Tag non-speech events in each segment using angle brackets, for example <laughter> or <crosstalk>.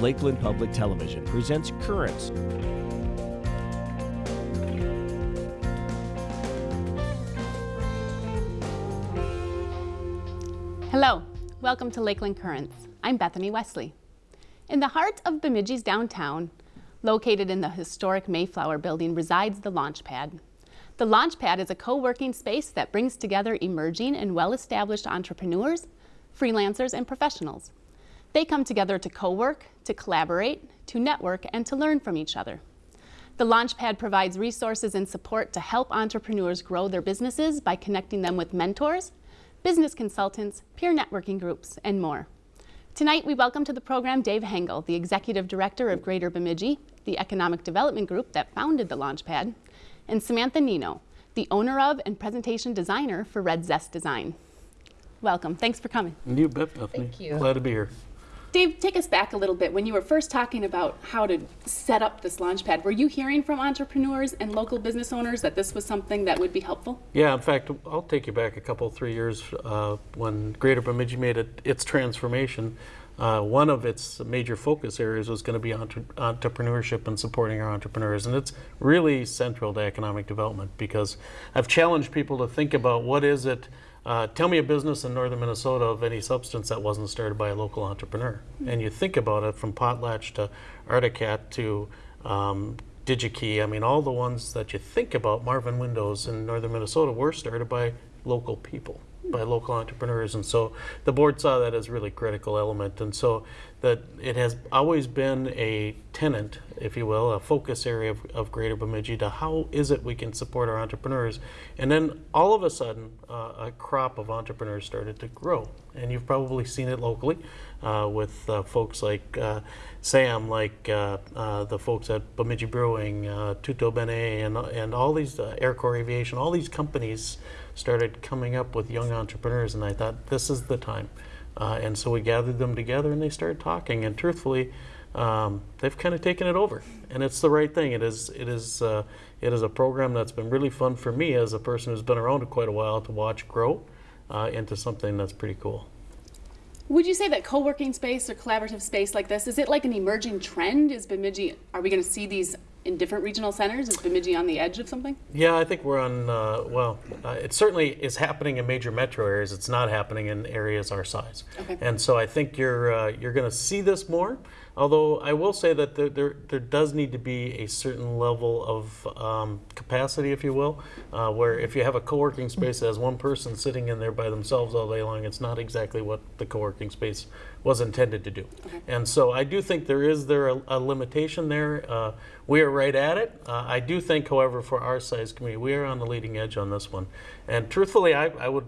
Lakeland Public Television presents Currents. Hello, welcome to Lakeland Currents. I'm Bethany Wesley. In the heart of Bemidji's downtown, located in the historic Mayflower building, resides the Launchpad. The Launchpad is a co-working space that brings together emerging and well-established entrepreneurs, freelancers, and professionals. They come together to co-work, to collaborate, to network, and to learn from each other. The Launchpad provides resources and support to help entrepreneurs grow their businesses by connecting them with mentors, business consultants, peer networking groups, and more. Tonight, we welcome to the program Dave Hengel, the Executive Director of Greater Bemidji, the economic development group that founded the Launchpad, and Samantha Nino, the owner of and presentation designer for Red Zest Design. Welcome. Thanks for coming. You bet, Bethany. Thank you. Glad to be here. Dave, take us back a little bit. When you were first talking about how to set up this Launchpad, were you hearing from entrepreneurs and local business owners that this was something that would be helpful? Yeah, in fact, I'll take you back a couple, three years uh, when Greater Bemidji made it, its transformation. Uh, one of its major focus areas was going to be entre entrepreneurship and supporting our entrepreneurs. And it's really central to economic development because I've challenged people to think about what is it, uh, tell me a business in northern Minnesota of any substance that wasn't started by a local entrepreneur. Mm -hmm. And you think about it from Potlatch to Arctic Cat to um, DigiKey, I mean, all the ones that you think about, Marvin Windows in northern Minnesota, were started by local people by local entrepreneurs. And so the board saw that as really critical element. And so that it has always been a tenant, if you will, a focus area of, of Greater Bemidji to how is it we can support our entrepreneurs. And then all of a sudden, uh, a crop of entrepreneurs started to grow. And you've probably seen it locally uh, with uh, folks like uh, Sam, like uh, uh, the folks at Bemidji Brewing, Tutto Bene, and, and all these, Aircore Aviation, all these companies started coming up with young entrepreneurs and I thought this is the time. Uh, and so we gathered them together and they started talking and truthfully um, they've kind of taken it over and it's the right thing. It is, it, is, uh, it is a program that's been really fun for me as a person who's been around quite a while to watch grow uh, into something that's pretty cool. Would you say that co-working space or collaborative space like this, is it like an emerging trend? Is Bemidji, are we going to see these in different regional centers? Is Bemidji on the edge of something? Yeah, I think we're on, uh, well, uh, it certainly is happening in major metro areas. It's not happening in areas our size. Okay. And so I think you're, uh, you're going to see this more. Although I will say that there, there, there, does need to be a certain level of um, capacity, if you will, uh, where if you have a co-working space that has one person sitting in there by themselves all day long, it's not exactly what the co-working space was intended to do. Okay. And so I do think there is there a, a limitation there. Uh, we are right at it. Uh, I do think, however, for our size community, we are on the leading edge on this one. And truthfully, I, I would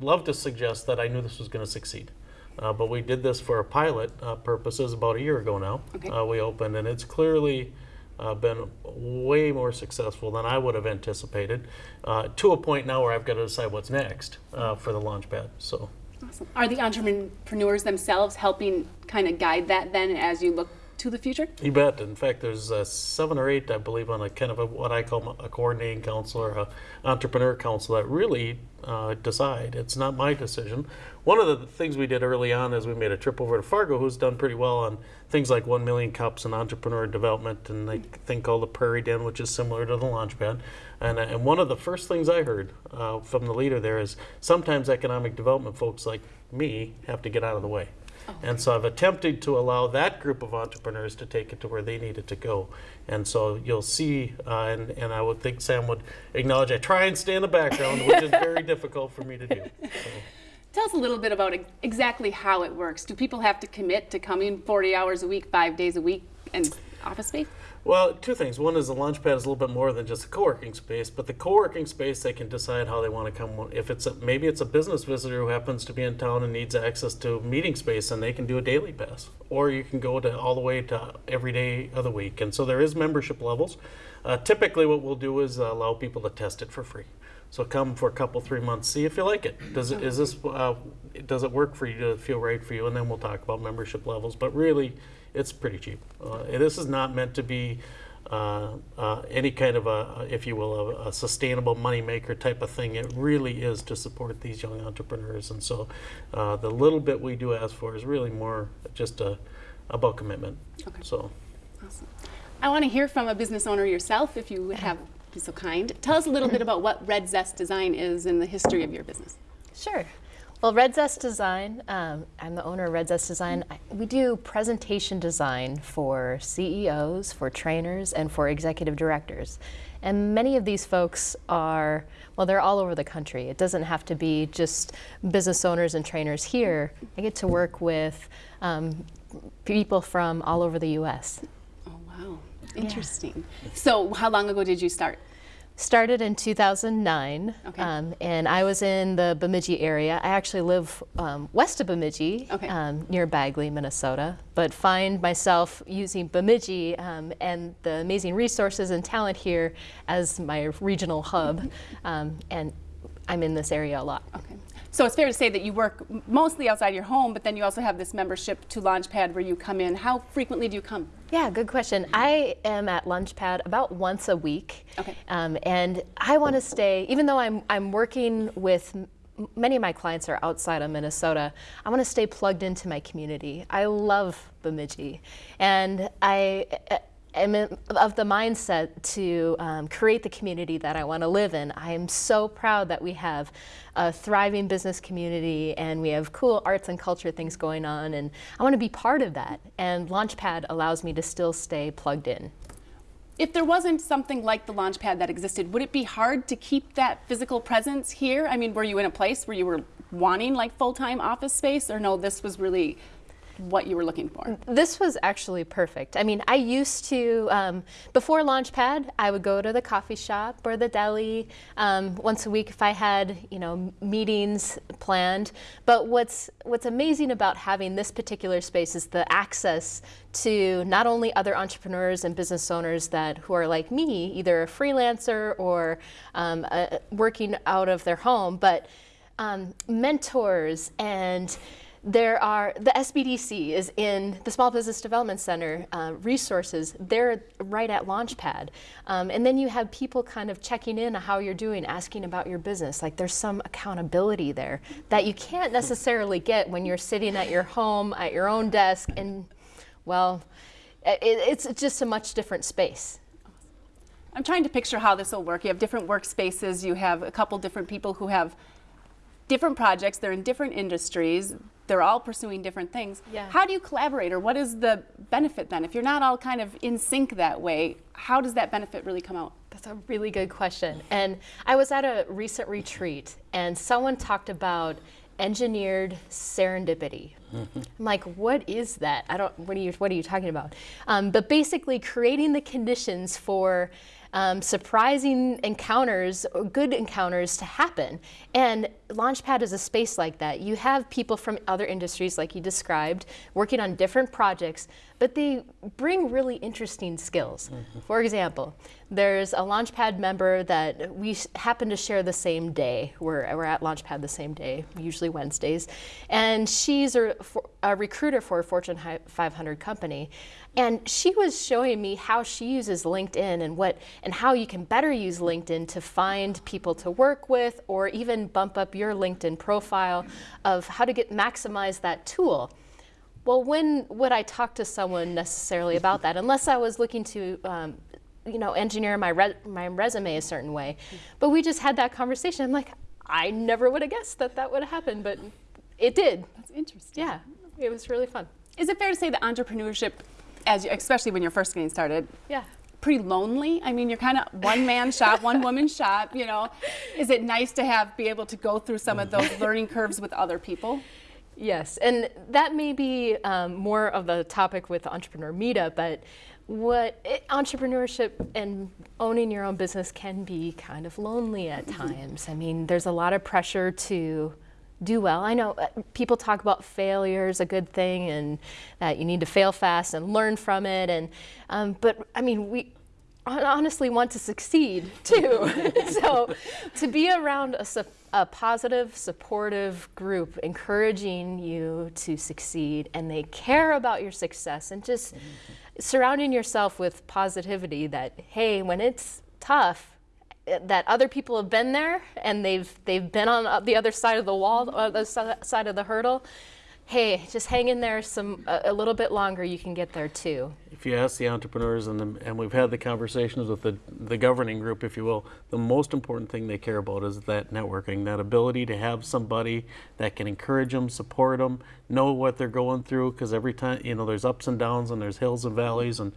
love to suggest that I knew this was going to succeed. Uh, but we did this for a pilot uh, purposes about a year ago now. Okay. Uh, we opened, and it's clearly uh, been way more successful than I would have anticipated. Uh, to a point now where I've got to decide what's next uh, for the Launchpad. So. Awesome. Are the entrepreneurs themselves helping kind of guide that then as you look to the future? You bet. In fact, there's uh, seven or eight, I believe, on a kind of a, what I call a coordinating council or a entrepreneur council that really uh, decide. It's not my decision. One of the things we did early on is we made a trip over to Fargo, who's done pretty well on things like 1 million cups and entrepreneur development and a thing called the Prairie Den, which is similar to the Launchpad. And, uh, and one of the first things I heard uh, from the leader there is sometimes economic development folks like me have to get out of the way. And so I've attempted to allow that group of entrepreneurs to take it to where they need it to go. And so you'll see, uh, and, and I would think Sam would acknowledge, I try and stay in the background, which is very <laughs> difficult for me to do. So. Tell us a little bit about exactly how it works. Do people have to commit to coming 40 hours a week, five days a week, and office space? Well, two things. One is the Launchpad is a little bit more than just a co-working space, but the co-working space they can decide how they want to come. If it's a, maybe it's a business visitor who happens to be in town and needs access to meeting space, and they can do a daily pass, or you can go to all the way to every day of the week. And so there is membership levels. Uh, typically, what we'll do is allow people to test it for free. So come for a couple, three months, see if you like it. Does it is this uh, does it work for you to feel right for you? And then we'll talk about membership levels. But really it's pretty cheap. Uh, this is not meant to be uh, uh, any kind of a, if you will, a, a sustainable moneymaker type of thing. It really is to support these young entrepreneurs. And so uh, the little bit we do ask for is really more just a, about commitment. Okay. So. Awesome. I want to hear from a business owner yourself, if you would have be so kind. Tell us a little bit about what Red Zest Design is and the history of your business. Sure. Well, Red Zest Design, um, I'm the owner of Red Zest Design. I, we do presentation design for CEOs, for trainers, and for executive directors. And many of these folks are, well, they're all over the country. It doesn't have to be just business owners and trainers here. I get to work with um, people from all over the US. Oh, wow. Interesting. So, how long ago did you start? Started in 2009, Okay. um, and I was in the Bemidji area. I actually live um, west of Bemidji, Okay. um, near Bagley, Minnesota, but find myself using Bemidji um, and the amazing resources and talent here as my regional hub, um, and I'm in this area a lot. Okay. So it's fair to say that you work mostly outside your home, but then you also have this membership to Launchpad where you come in. How frequently do you come? Yeah, good question. I am at Launchpad about once a week. Okay. Um, and I want to stay, even though I'm, I'm working with many of my clients are outside of Minnesota, I want to stay plugged into my community. I love Bemidji. And I am of the mindset to um, create the community that I want to live in. I am so proud that we have a thriving business community and we have cool arts and culture things going on and I want to be part of that. And Launchpad allows me to still stay plugged in. If there wasn't something like the Launchpad that existed, would it be hard to keep that physical presence here? I mean, were you in a place where you were wanting like full-time office space or no, this was really what you were looking for? This was actually perfect. I mean, I used to, um, before Launchpad, I would go to the coffee shop or the deli um, once a week if I had, you know, meetings planned. But what's, what's amazing about having this particular space is the access to not only other entrepreneurs and business owners that who are like me, either a freelancer or um, working out of their home, but um, mentors and there are the SBDC is in the Small Business Development Center uh, resources. They're right at Launchpad, um, and then you have people kind of checking in on how you're doing, asking about your business. Like there's some accountability there that you can't necessarily get when you're sitting at your home at your own desk, and well, it, it's just a much different space. I'm trying to picture how this will work. You have different workspaces, you have a couple different people who have different projects, they're in different industries, they're all pursuing different things. Yeah. How do you collaborate or what is the benefit then? If you're not all kind of in sync that way, how does that benefit really come out? That's a really good question. And I was at a recent retreat and someone talked about engineered serendipity. I'm like, what is that? I don't. What are you? What are you talking about? Um, but basically, creating the conditions for um, surprising encounters, or good encounters to happen. And Launchpad is a space like that. You have people from other industries, like you described, working on different projects, but they bring really interesting skills. Mm-hmm. For example, there's a Launchpad member that we happen to share the same day. We're, we're at Launchpad the same day, usually Wednesdays. And she's a, a recruiter for a Fortune 500 company. And she was showing me how she uses LinkedIn and what and how you can better use LinkedIn to find people to work with or even bump up your LinkedIn profile of how to get maximize that tool. Well, when would I talk to someone necessarily about that? Unless I was looking to, um, you know, engineer my re- my resume a certain way. But we just had that conversation. I'm like, I never would have guessed that that would have happened, but it did. That's interesting. Yeah, it was really fun. Is it fair to say that entrepreneurship, as you, especially when you're first getting started, Yeah. pretty lonely? I mean, you're kind of one man shop, one woman shop, you know. Is it nice to have be able to go through some of those <laughs> learning curves with other people? Yes, and that may be um, more of the topic with the entrepreneur meetup, but what it, entrepreneurship and owning your own business can be kind of lonely at times. I mean, there's a lot of pressure to do well. I know uh, people talk about failure is a good thing and that you need to fail fast and learn from it, and um, but I mean we honestly want to succeed too. <laughs> so to be around a, a positive, supportive group encouraging you to succeed and they care about your success and just surrounding yourself with positivity that, hey, when it's tough, eh, that other people have been there and they've they've been on the other side of the wall, or the si- side of the hurdle. Hey, just hang in there some a, a little bit longer, you can get there too. If you ask the entrepreneurs, and, the, and we've had the conversations with the, the governing group, if you will, the most important thing they care about is that networking, that ability to have somebody that can encourage them, support them, know what they're going through, because every time, you know, there's ups and downs and there's hills and valleys, and,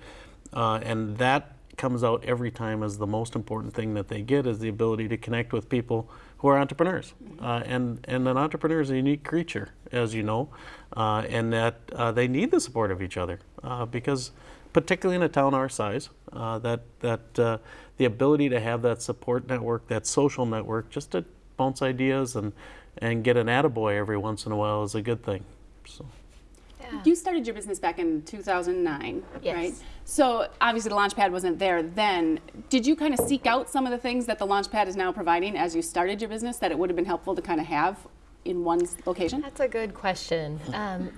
uh, and that comes out every time as the most important thing that they get is the ability to connect with people who are entrepreneurs. Uh, and, and an entrepreneur is a unique creature, as you know, uh, and that uh, they need the support of each other uh, because, particularly in a town our size, uh, that, that uh, the ability to have that support network, that social network, just to bounce ideas and, and get an attaboy every once in a while is a good thing. So. You started your business back in 2009, Yes. right? So obviously the Launchpad wasn't there then. Did you kind of seek out some of the things that the Launchpad is now providing as you started your business that it would have been helpful to kind of have in one location? That's a good question. Um,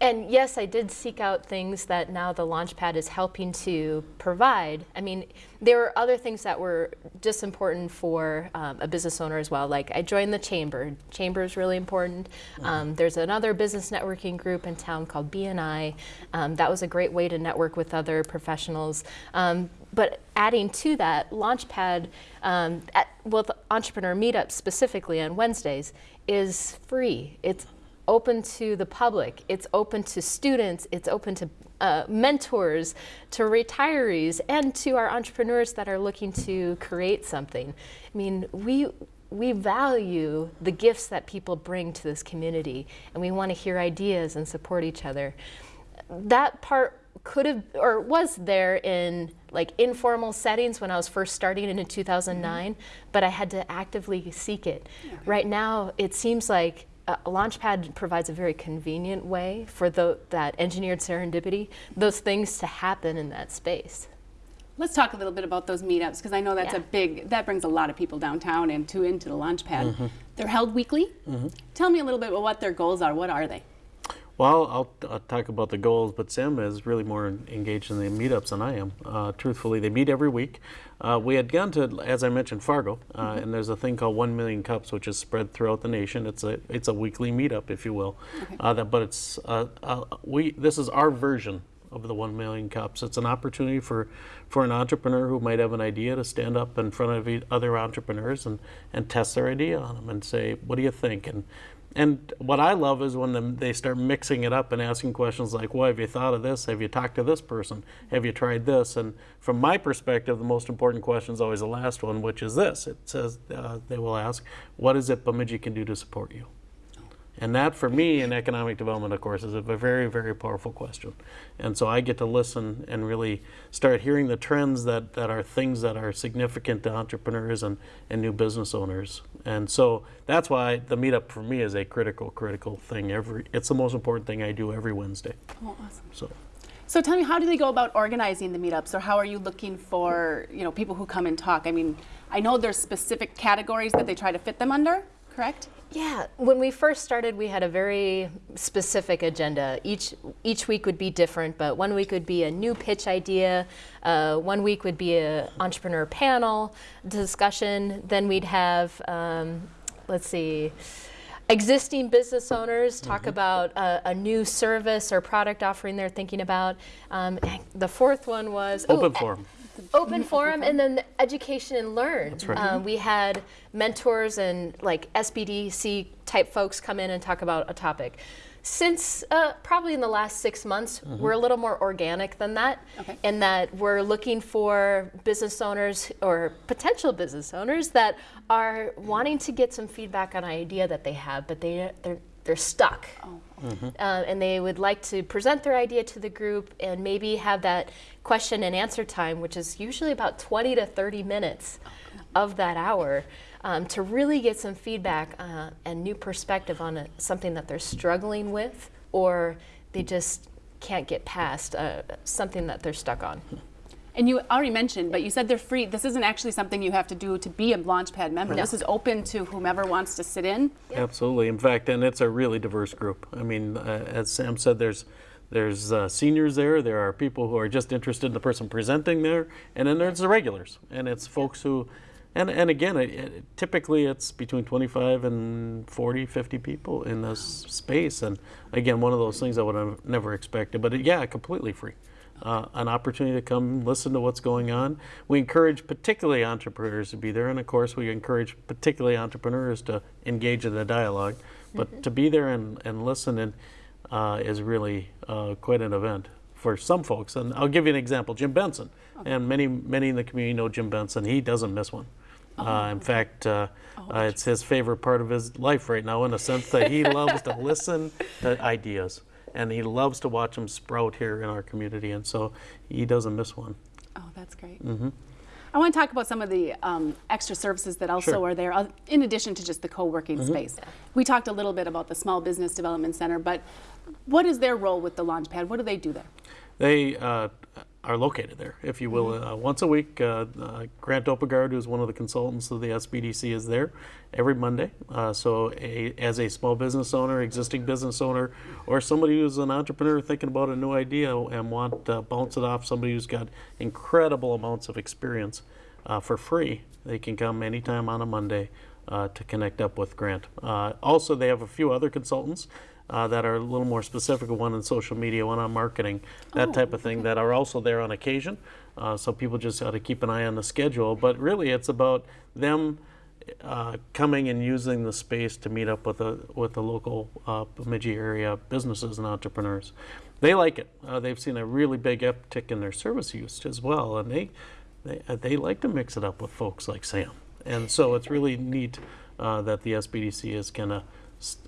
and yes, I did seek out things that now the Launchpad is helping to provide. I mean, there were other things that were just important for um, a business owner as well. Like I joined the chamber. Chamber is really important. Um, there's another business networking group in town called BNI. Um, that was a great way to network with other professionals. Um, but adding to that, Launchpad, um, at, well, the entrepreneur meetup specifically on Wednesdays is free. It's open to the public. It's open to students. It's open to uh, mentors, to retirees, and to our entrepreneurs that are looking to create something. I mean, we we value the gifts that people bring to this community, and we want to hear ideas and support each other. That part could have or was there in like informal settings when I was first starting in 2009, but I had to actively seek it. Right now, it seems like uh, Launchpad provides a very convenient way for the, that engineered serendipity, those things to happen in that space. Let's talk a little bit about those meetups because I know that's a big that brings a lot of people downtown and to into the Launchpad. They're held weekly. Tell me a little bit about what their goals are. What are they? Well, I'll, I'll talk about the goals, but Sam is really more engaged in the meetups than I am. Uh, truthfully, they meet every week. Uh, we had gone to, as I mentioned, Fargo, uh, and there's a thing called One Million Cups, which is spread throughout the nation. It's a it's a weekly meetup, if you will. Uh, that, but it's uh, uh, we this is our version of the One Million Cups. It's an opportunity for for an entrepreneur who might have an idea to stand up in front of e- other entrepreneurs and and test their idea on them and say, "What do you think?" and and what I love is when they start mixing it up and asking questions like, well, have you thought of this? Have you talked to this person? Have you tried this? And from my perspective, the most important question is always the last one, which is this. It says, uh, they will ask, what is it Bemidji can do to support you? And that, for me, in economic development, of course, is a very, very powerful question. And so I get to listen and really start hearing the trends that, that are things that are significant to entrepreneurs and, and new business owners. And so that's why the meetup for me is a critical, critical thing. Every It's the most important thing I do every Wednesday. Oh, awesome. So. So tell me, how do they go about organizing the meetups, or how are you looking for you know people who come and talk? I mean, I know there's specific categories that they try to fit them under, correct? Yeah, when we first started, we had a very specific agenda. Each each week would be different, but one week would be a new pitch idea. Uh, one week would be an entrepreneur panel discussion. Then we'd have, um, let's see, existing business owners talk about a, a new service or product offering they're thinking about. Um, the fourth one was Open forum. Open forum and then the education and learn. Right. um, we had mentors and like sbdc type folks come in and talk about a topic. Since uh, probably in the last six months we're a little more organic than that Okay. in that we're looking for business owners or potential business owners that are wanting to get some feedback on an idea that they have but they, they're, they're stuck uh, and they would like to present their idea to the group and maybe have that question and answer time, which is usually about 20 to 30 minutes of that hour, um, to really get some feedback uh, and new perspective on a, something that they're struggling with or they just can't get past uh, something that they're stuck on. And you already mentioned, but you said they're free. This isn't actually something you have to do to be a Launchpad member. No. This is open to whomever wants to sit in. Absolutely. In fact, and it's a really diverse group. I mean, uh, as Sam said, there's there's uh, seniors there. There are people who are just interested in the person presenting there, and then there's the regulars, and it's folks who And, and again, it, it, typically it's between 25 and 40, 50 people in this space. And again, one of those things I would have never expected. But it, yeah, completely free. Uh, an opportunity to come listen to what's going on. We encourage particularly entrepreneurs to be there. And of course, we encourage particularly entrepreneurs to engage in the dialogue. But to be there and, and listen and, uh, is really uh, quite an event for some folks. And I'll give you an example Jim Benson. And many, many in the community know Jim Benson. He doesn't miss one. Uh, in fact, uh, uh, it's his favorite part of his life right now, in the sense that he <laughs> loves to listen to ideas, and he loves to watch them sprout here in our community, and so he doesn't miss one. Oh, that's great. I want to talk about some of the um, extra services that also Sure. are there, uh, in addition to just the co-working space. We talked a little bit about the Small Business Development Center, but what is their role with the Launchpad? What do they do there? They uh, are located there, if you will. Uh, once a week, uh, uh, Grant Opegard, who's one of the consultants of the SBDC, is there every Monday. Uh, so, a, as a small business owner, existing business owner, or somebody who's an entrepreneur thinking about a new idea and want to bounce it off somebody who's got incredible amounts of experience uh, for free, they can come anytime on a Monday uh, to connect up with Grant. Uh, also, they have a few other consultants uh, that are a little more specific, one on social media, one on marketing, that type of thing, that are also there on occasion. Uh, so people just ought to keep an eye on the schedule. But really, it's about them uh, coming and using the space to meet up with the with the local uh, Bemidji area businesses and entrepreneurs. They like it. Uh, they've seen a really big uptick in their service use as well, and they they, uh, they like to mix it up with folks like Sam. And so it's really neat uh, that the SBDC is kind of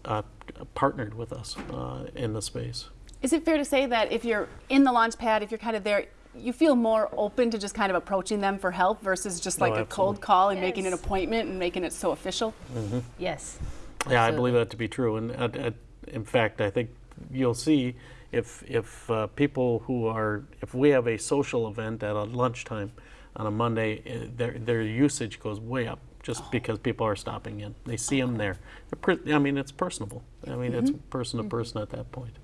uh, partnered with us uh, in the space. Is it fair to say that if you're in the launch pad, if you're kind of there, you feel more open to just kind of approaching them for help versus just Oh, like a cold call and making an appointment and making it so official? Yes. Yeah, I believe that to be true. And uh, uh, in fact, I think you'll see if if uh, people who are if we have a social event at a lunchtime on a Monday, uh, their their usage goes way up just because people are stopping in. They see them there. I mean, it's personable. I mean, it's person to person at that point.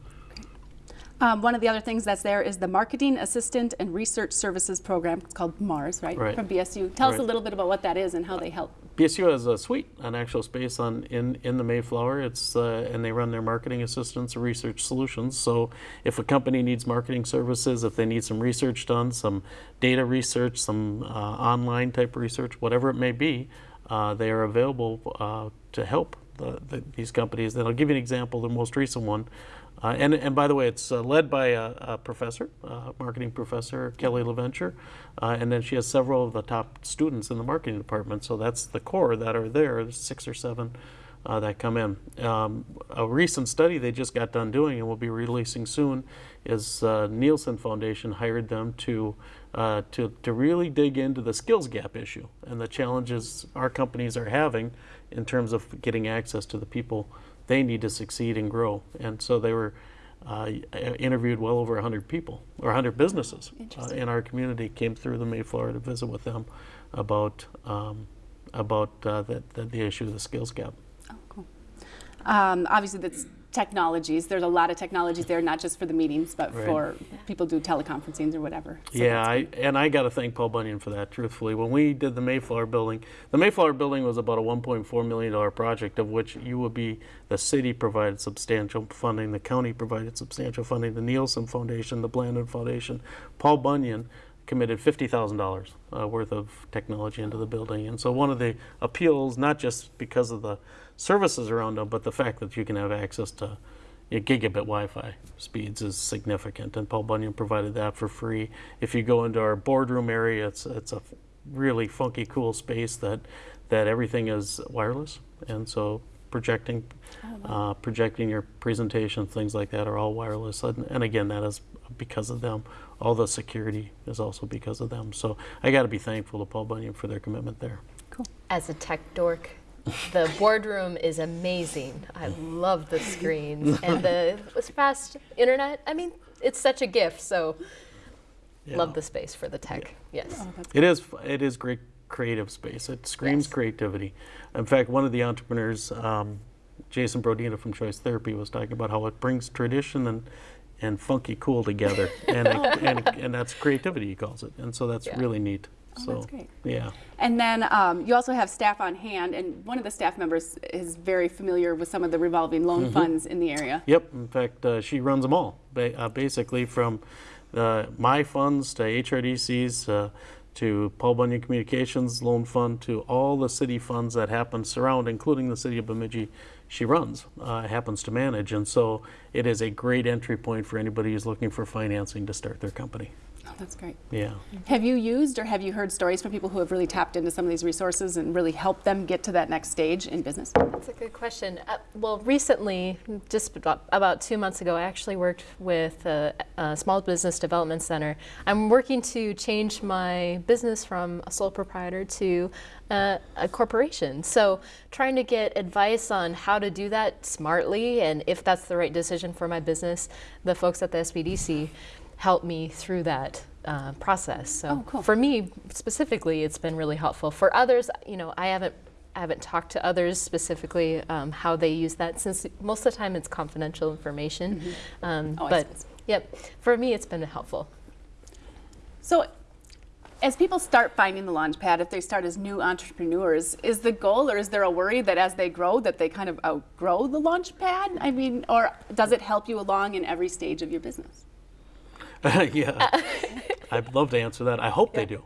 Um, one of the other things that's there is the Marketing Assistant and Research Services Program. It's called MARS, right? Right. From BSU. Tell us a little bit about what that is and how they help. BSU has a suite, an actual space on in in the Mayflower. It's uh, and they run their marketing assistance and research solutions. So if a company needs marketing services, if they need some research done, some data research, some uh, online type research, whatever it may be, uh, they are available uh, to help the, the, these companies. And I'll give you an example. The most recent one. Uh, and, and by the way, it's uh, led by a, a professor, marketing professor, Kelly LaVenture. Uh, and then she has several of the top students in the marketing department. So that's the core that are there, six or seven uh, that come in. Um, a recent study they just got done doing and will be releasing soon is Neilson Foundation hired them to, uh, to, to really dig into the skills gap issue and the challenges our companies are having in terms of getting access to the people they need to succeed and grow. And so they were uh, interviewed well over 100 people or 100 businesses uh, in our community came through the Mayflower to visit with them about um, about uh, the, the, the issue of the skills gap. Oh, cool. Um, obviously, that's technologies. There's a lot of technologies there, not just for the meetings, but Right. for people do teleconferencing or whatever. So yeah, I, and I got to thank Paul Bunyan for that. Truthfully, when we did the Mayflower building, the Mayflower building was about a 1.4 million dollar project, of which you would be the city provided substantial funding, the county provided substantial funding, the Neilson Foundation, the Blandin Foundation, Paul Bunyan committed $50,000 uh, worth of technology into the building. And so one of the appeals, not just because of the services around them, but the fact that you can have access to yeah, gigabit Wi-Fi speeds is significant, and Paul Bunyan provided that for free. If you go into our boardroom area, it's it's a really funky, cool space that that everything is wireless, and so projecting uh, projecting your presentation, things like that, are all wireless. And, and again, that is because of them. All the security is also because of them. So I got to be thankful to Paul Bunyan for their commitment there. cool. As a tech dork, the boardroom is amazing. I love the screens and the fast internet. I mean, it's such a gift. So, Yeah. love the space for the tech. Yes. It is. It is great creative space. It screams Yes. creativity. In fact, one of the entrepreneurs, um, Jason Brodina from Choice Therapy, was talking about how it brings tradition and and funky cool together, <laughs> and, it, and and that's creativity he calls it, and so that's Yeah. really neat. So that's great. yeah. And then um, you also have staff on hand, and one of the staff members is very familiar with some of the revolving loan funds in the area. Yep. In fact, uh, she runs them all, ba- uh, basically from uh, my funds to HRDC's uh, to Paul Bunyan Communications Loan Fund to all the city funds that happen surround, including the city of Bemidji. She runs, uh, happens to manage, and so it is a great entry point for anybody who's looking for financing to start their company. Oh, that's great. Yeah. Have you used or have you heard stories from people who have really tapped into some of these resources and really helped them get to that next stage in business? That's a good question. Uh, well, recently, just about, about two months ago, I actually worked with a, a small business development center. I'm working to change my business from a sole proprietor to uh, a corporation. So, trying to get advice on how to do that smartly and if that's the right decision for my business. The folks at the SBDC help me through that uh, process. So Oh, cool. for me specifically, it's been really helpful. For others, you know, I haven't I haven't talked to others specifically um, how they use that since most of the time it's confidential information. Um, Oh, but yep, for me it's been helpful. So, as people start finding the Launchpad, if they start as new entrepreneurs, is the goal or is there a worry that as they grow that they kind of outgrow the Launchpad? I mean, or does it help you along in every stage of your business? <laughs> yeah. I'd love to answer that. I hope they do.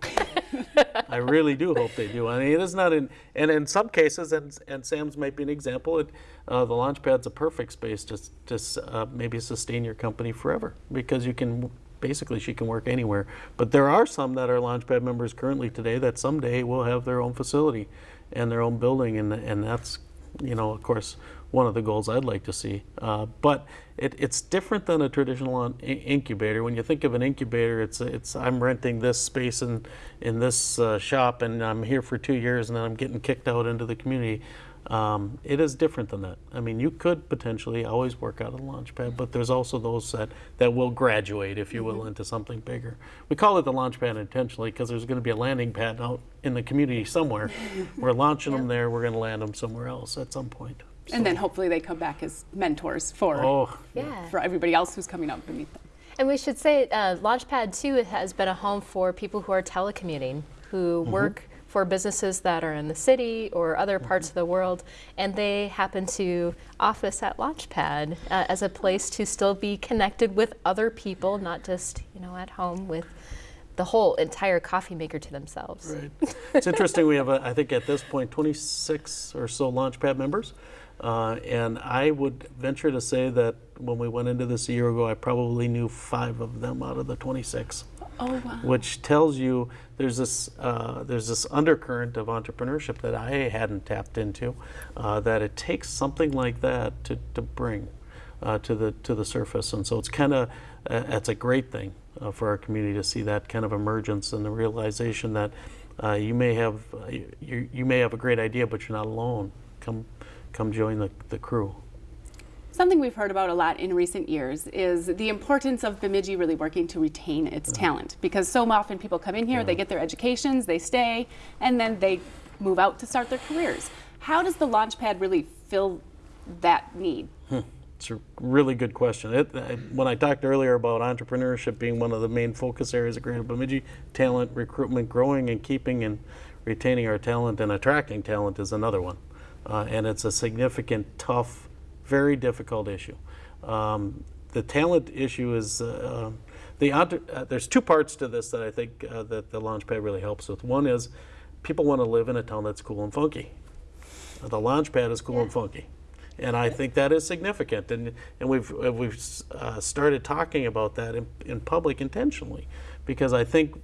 I really do hope they do. I mean, it is not in, and in some cases, and, and Sam's might be an example, it, uh, the Launchpad's a perfect space to, to uh, maybe sustain your company forever because you can, basically, she can work anywhere. But there are some that are Launchpad members currently today that someday will have their own facility and their own building, and, and that's, you know, of course, one of the goals I'd like to see. Uh, but it, it's different than a traditional incubator. When you think of an incubator, it's it's I'm renting this space in in this uh, shop, and I'm here for two years, and then I'm getting kicked out into the community. Um, it is different than that. I mean, you could potentially always work out of the launch pad, but there's also those that, that will graduate, if you will, into something bigger. We call it the launch pad intentionally because there's going to be a landing pad out in the community somewhere. <laughs> we're launching them there. We're going to land them somewhere else at some point. And then hopefully they come back as mentors for, Oh, Yeah. for everybody else who's coming up beneath them. And we should say uh, Launchpad 2 has been a home for people who are telecommuting, who work for businesses that are in the city or other parts of the world, and they happen to office at Launchpad uh, as a place to still be connected with other people, not just you know at home with the whole entire coffee maker to themselves. Right. It's interesting. We have, a, I think, at this point, 26 or so Launchpad members, uh, and I would venture to say that when we went into this a year ago, I probably knew five of them out of the 26 Oh, wow. which tells you there's this uh, there's this undercurrent of entrepreneurship that I hadn't tapped into. Uh, that it takes something like that to, to bring uh, to the to the surface, and so it's kind of uh, it's a great thing uh, for our community to see that kind of emergence and the realization that uh, you may have uh, you, you may have a great idea, but you're not alone. Come come join the, the crew. Something we've heard about a lot in recent years is the importance of Bemidji really working to retain its uh-huh. talent because so often people come in here, they uh-huh. get their educations, they stay, and then they move out to start their careers. How does the Launchpad really fill that need? Hmm, it's a really good question. It, I, when I talked earlier about entrepreneurship being one of the main focus areas of Grand Bemidji, talent recruitment, growing and keeping and retaining our talent and attracting talent is another one. Uh, and it's a significant, tough, very difficult issue. Um, the talent issue is uh, the uh, there's two parts to this that I think uh, that the Launchpad really helps with. One is people want to live in a town that's cool and funky. The Launchpad is cool and funky and I think that is significant. And and we've we've uh, started talking about that in, in public intentionally, because I think,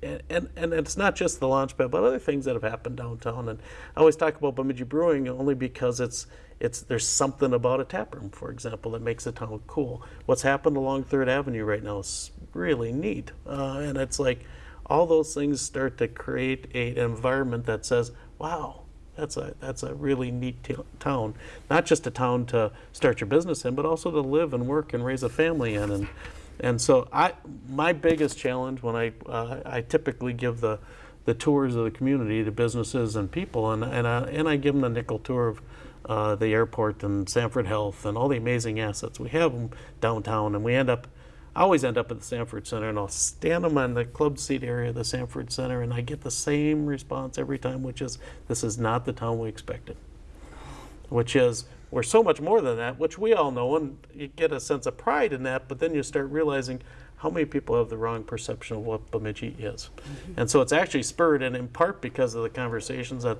and and it's not just the Launchpad, but other things that have happened downtown. And I always talk about Bemidji Brewing only because it's it's there's something about a tap room, for example, that makes a town cool. What's happened along Third Avenue right now is really neat, uh, and it's like all those things start to create a, an environment that says, wow that's a that's a really neat town. Not just a town to start your business in, but also to live and work and raise a family in. And and so I my biggest challenge when I uh, I typically give the the tours of the community to businesses and people, and and I, and I give them the nickel tour of. Uh, the airport and Sanford Health and all the amazing assets we have downtown, and we end up I always end up at the Sanford Center and I'll stand them on the club seat area of the Sanford Center and I get the same response every time, which is, this is not the town we expected. Which is, we're so much more than that, which we all know, and you get a sense of pride in that, but then you start realizing how many people have the wrong perception of what Bemidji is. And so it's actually spurred, and in part because of the conversations at,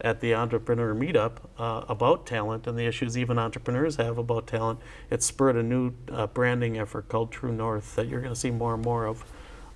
at the entrepreneur meetup uh, about talent and the issues even entrepreneurs have about talent, it's spurred a new uh, branding effort called True North that you're going to see more and more of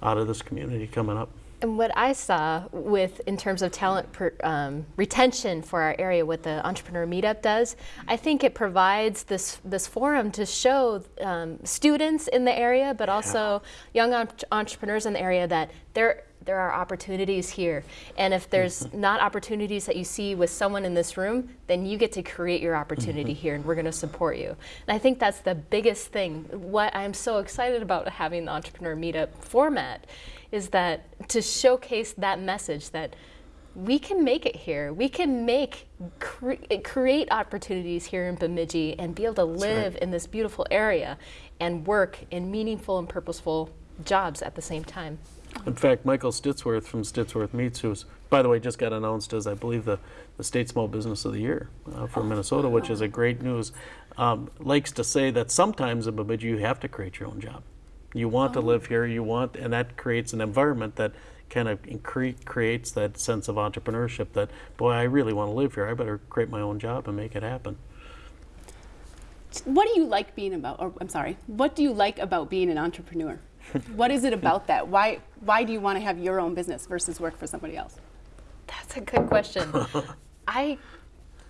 out of this community coming up. And what I saw with, in terms of talent per, um, retention for our area, what the Entrepreneur Meetup does, I think it provides this this forum to show um, students in the area, but also young entrepreneurs in the area that there there are opportunities here. And if there's <laughs> not opportunities that you see with someone in this room, then you get to create your opportunity <laughs> here, and we're going to support you. And I think that's the biggest thing. What I'm so excited about having the Entrepreneur Meetup format is that to showcase that message that we can make it here. We can make cre- create opportunities here in Bemidji and be able to live in this beautiful area and work in meaningful and purposeful jobs at the same time. In fact, Michael Stittsworth from Stittsworth Meats, who's, by the way, just got announced as, I believe, the, the State Small Business of the Year uh, for Minnesota, which is a great news, um, likes to say that sometimes in Bemidji you have to create your own job. You want to live here, you want, and that creates an environment that kind of creates that sense of entrepreneurship that, boy, I really want to live here. I better create my own job and make it happen. What do you like being about, or I'm sorry, what do you like about being an entrepreneur? <laughs> what is it about that? Why, why do you want to have your own business versus work for somebody else? That's a good question. <laughs> I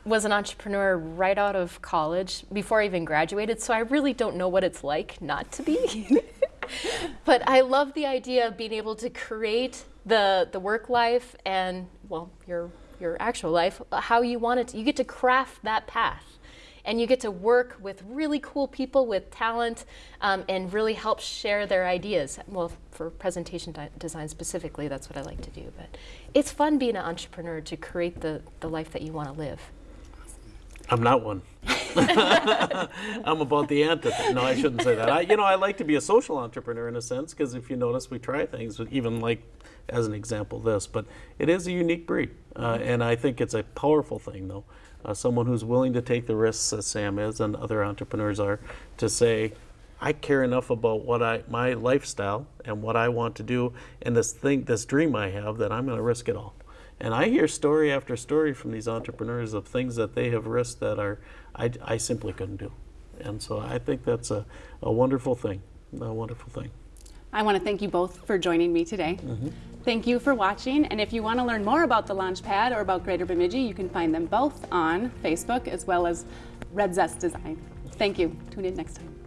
was an entrepreneur right out of college before I even graduated, so I really don't know what it's like not to be. <laughs> but I love the idea of being able to create the the work life and well your your actual life how you want it. To, you get to craft that path. And you get to work with really cool people with talent um, and really help share their ideas. Well, for presentation di- design specifically, that's what I like to do. But it's fun being an entrepreneur to create the, the life that you want to live. I'm not one. <laughs> I'm about the antithesis. No, I shouldn't say that. I, you know, I like to be a social entrepreneur in a sense because if you notice, we try things, even like as an example this, but it is a unique breed, uh, and I think it's a powerful thing, though. Uh, someone who's willing to take the risks, as Sam is and other entrepreneurs are, to say, I care enough about what I my lifestyle and what I want to do and this thing, this dream I have that I'm going to risk it all. And I hear story after story from these entrepreneurs of things that they have risked that are I, I simply couldn't do. And so I think that's a, a wonderful thing, a wonderful thing. I want to thank you both for joining me today. Mm-hmm. Thank you for watching. And if you want to learn more about the Launchpad or about Greater Bemidji, you can find them both on Facebook as well as Red Zest Design. Thank you. Tune in next time.